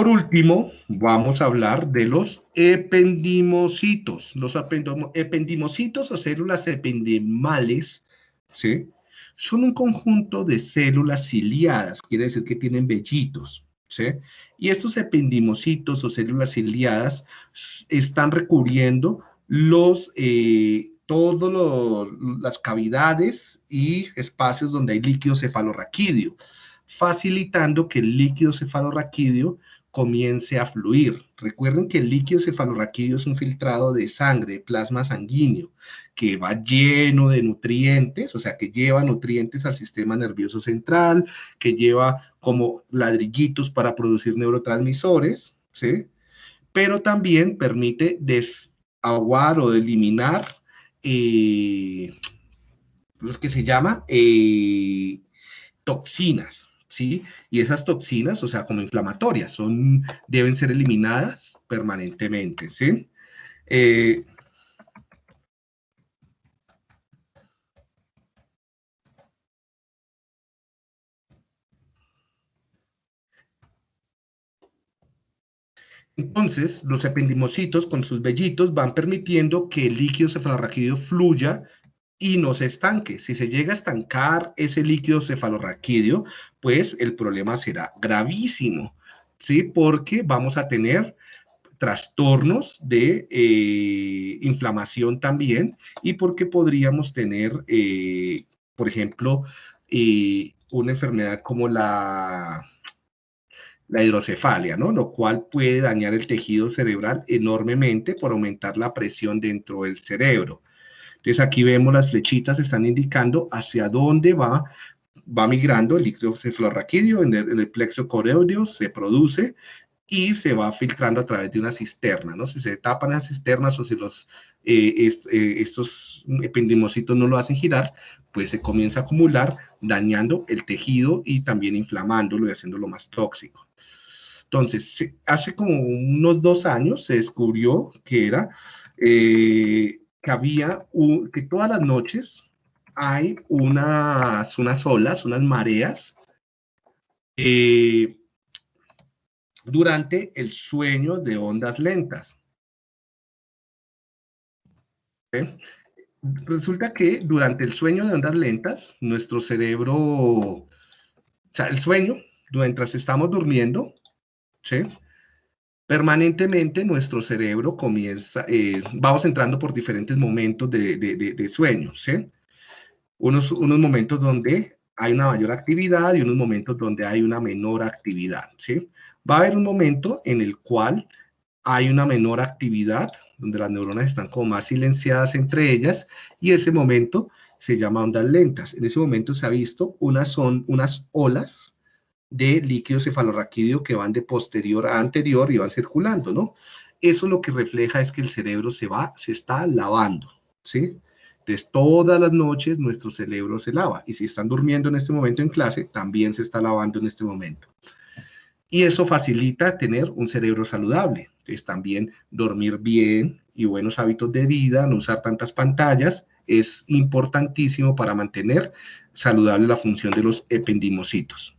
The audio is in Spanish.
Por último, vamos a hablar de los ependimocitos. Los ependimocitos o células ependimales, ¿sí? Son un conjunto de células ciliadas, quiere decir que tienen vellitos, ¿sí? Y estos ependimocitos o células ciliadas están recubriendo los, eh, todas las cavidades y espacios donde hay líquido cefalorraquídeo, facilitando que el líquido cefalorraquídeo comience a fluir. Recuerden que el líquido cefalorraquídeo es un filtrado de sangre, de plasma sanguíneo, que va lleno de nutrientes, o sea, que lleva nutrientes al sistema nervioso central, que lleva como ladrillitos para producir neurotransmisores, ¿sí? Pero también permite desaguar o eliminar eh, lo que se llama eh, toxinas, ¿sí? Y esas toxinas, o sea, como inflamatorias, son, deben ser eliminadas permanentemente, ¿sí? Eh, Entonces, los ependimocitos con sus vellitos van permitiendo que el líquido cefalorraquídeo fluya y no se estanque. Si se llega a estancar ese líquido cefalorraquídeo, pues el problema será gravísimo, ¿sí? Porque vamos a tener trastornos de eh, inflamación también y porque podríamos tener, eh, por ejemplo, eh, una enfermedad como la, la hidrocefalia, ¿no? Lo cual puede dañar el tejido cerebral enormemente por aumentar la presión dentro del cerebro. Entonces aquí vemos las flechitas están indicando hacia dónde va, va migrando el líquido cefalorraquídeo en el, plexo coreódeo, se produce y se va filtrando a través de una cisterna, ¿no? Si se tapan las cisternas o si los, eh, eh, estos ependimocitos no lo hacen girar, pues se comienza a acumular, dañando el tejido y también inflamándolo y haciéndolo más tóxico. Entonces, hace como unos dos años se descubrió que era eh, que había, que todas las noches hay unas, unas olas, unas mareas, eh, durante el sueño de ondas lentas. Resulta que durante el sueño de ondas lentas, nuestro cerebro, o sea, el sueño, mientras estamos durmiendo, ¿sí? Permanentemente nuestro cerebro comienza, eh, vamos entrando por diferentes momentos de, de, sueño, ¿sí? Unos, unos momentos donde hay una mayor actividad y unos momentos donde hay una menor actividad, ¿sí? Va a haber un momento en el cual hay una menor actividad, donde las neuronas están como más silenciadas entre ellas, y ese momento se llama ondas lentas. En ese momento se ha visto unas, son, unas olas de líquido cefalorraquídeo que van de posterior a anterior y van circulando, ¿no? Eso lo que refleja es que el cerebro se va, se está lavando, ¿sí? Entonces, todas las noches nuestro cerebro se lava. Y si están durmiendo en este momento en clase, también se está lavando en este momento. Y eso facilita tener un cerebro saludable. Entonces, también dormir bien y buenos hábitos de vida, no usar tantas pantallas, es importantísimo para mantener saludable la función de los ependimocitos.